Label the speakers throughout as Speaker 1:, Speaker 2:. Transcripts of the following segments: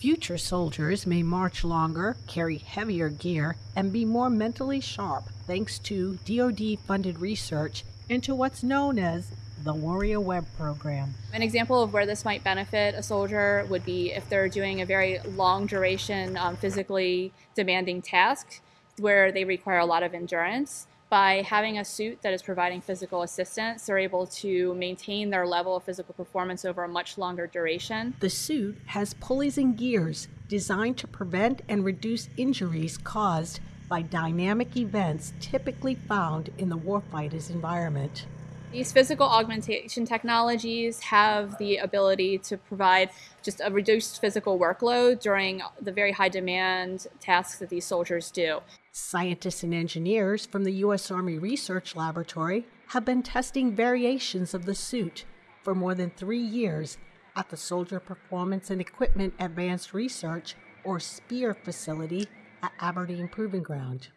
Speaker 1: Future soldiers may march longer, carry heavier gear, and be more mentally sharp thanks to DoD funded research into what's known as the Warrior Web program.
Speaker 2: An example of where this might benefit a soldier would be if they're doing a very long duration, um, physically demanding task where they require a lot of endurance by having a suit that is providing physical assistance, they're able to maintain their level of physical performance over a much longer duration.
Speaker 1: The suit has pulleys and gears designed to prevent and reduce injuries caused by dynamic events typically found in the warfighter's environment.
Speaker 2: These physical augmentation technologies have the ability to provide just a reduced physical workload during the very high demand tasks that these soldiers do.
Speaker 1: Scientists and engineers from the U.S. Army Research Laboratory have been testing variations of the suit for more than three years at the Soldier Performance and Equipment Advanced Research, or SPEAR, facility at Aberdeen Proving Ground.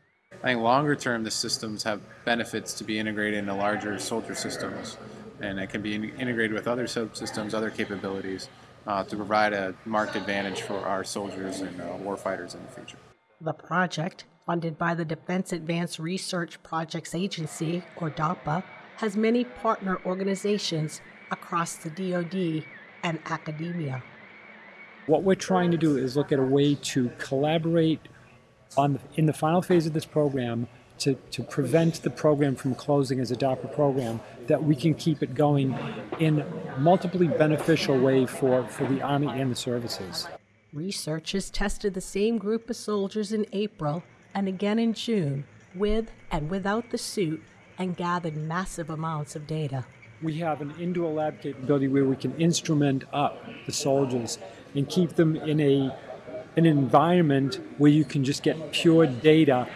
Speaker 3: I think longer term, the systems have benefits to be integrated into larger soldier systems, and it can be in integrated with other subsystems, other capabilities, uh, to provide a marked advantage for our soldiers and uh, warfighters in the future.
Speaker 1: The project, funded by the Defense Advanced Research Projects Agency, or DARPA, has many partner organizations across the DoD and academia.
Speaker 4: What we're trying to do is look at a way to collaborate on the, in the final phase of this program to, to prevent the program from closing as a DARPA program, that we can keep it going in multiply beneficial way for, for the Army and the services.
Speaker 1: Researchers tested the same group of soldiers in April and again in June, with and without the suit, and gathered massive amounts of data.
Speaker 4: We have an indoor lab capability where we can instrument up the soldiers and keep them in a an environment where you can just get pure data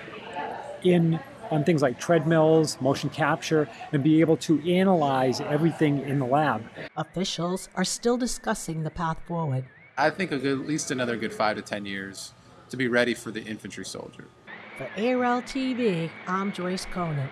Speaker 4: in on things like treadmills, motion capture, and be able to analyze everything in the lab.
Speaker 1: Officials are still discussing the path forward.
Speaker 3: I think good, at least another good five to ten years to be ready for the infantry soldier.
Speaker 1: For ARL TV, I'm Joyce Conant.